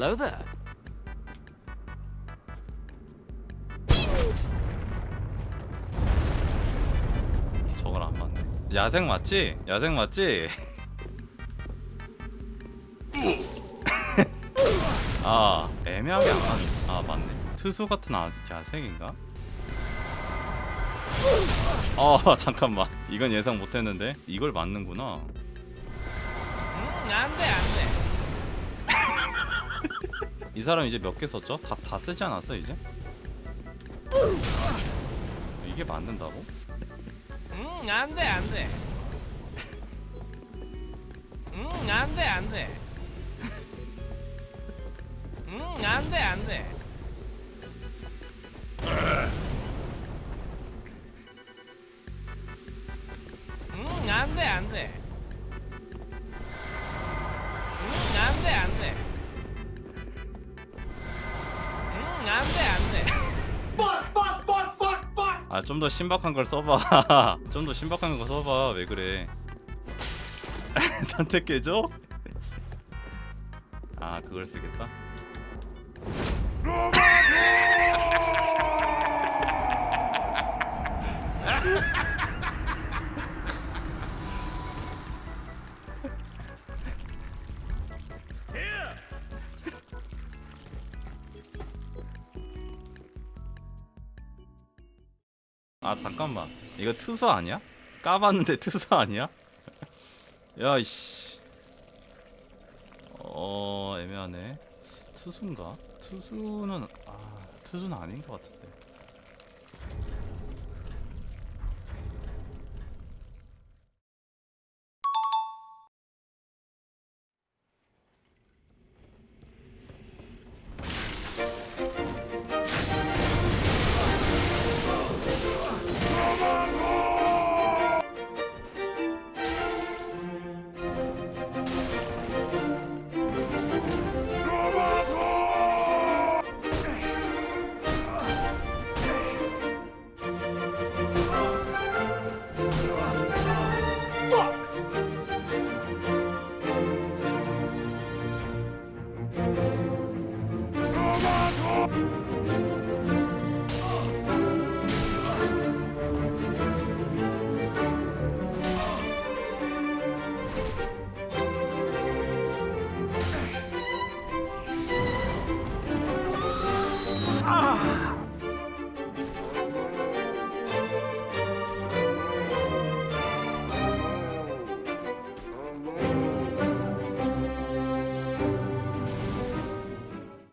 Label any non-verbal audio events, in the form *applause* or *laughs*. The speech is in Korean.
Hello there. 저건 안 맞네. 야생 맞지? 야생 맞지? *laughs* 아 애매하게 안 맞네. 아 맞네. 투수 같은 아, 야생인가? 어 *laughs* 잠깐만 이건 예상 못했는데 이걸 맞는구나. 음, 안 돼, 이 사람 이제 몇 개 썼죠? 다, 다 쓰지 않았어 이제? 이게 맞는다고? 음, 안 돼, 안 돼. 음, 안 돼, 안 돼. 음, 안 돼, 안 돼. 음, 안 돼, 안 돼. 음, 안 돼, 안 돼. 안 돼, 안 돼. 아 좀 더 신박한 걸 써봐 *laughs* 좀 더 신박한 거 써봐 왜 그래 *laughs* 선택해줘? *laughs* 아 그걸 쓰겠다? 아 잠깐만 이거 투수 아니야? 까봤는데 *laughs* 투수 아니야? *laughs* 야이씨 어 애매하네 투수인가? 투수는 아 투수는 아닌 것 같은데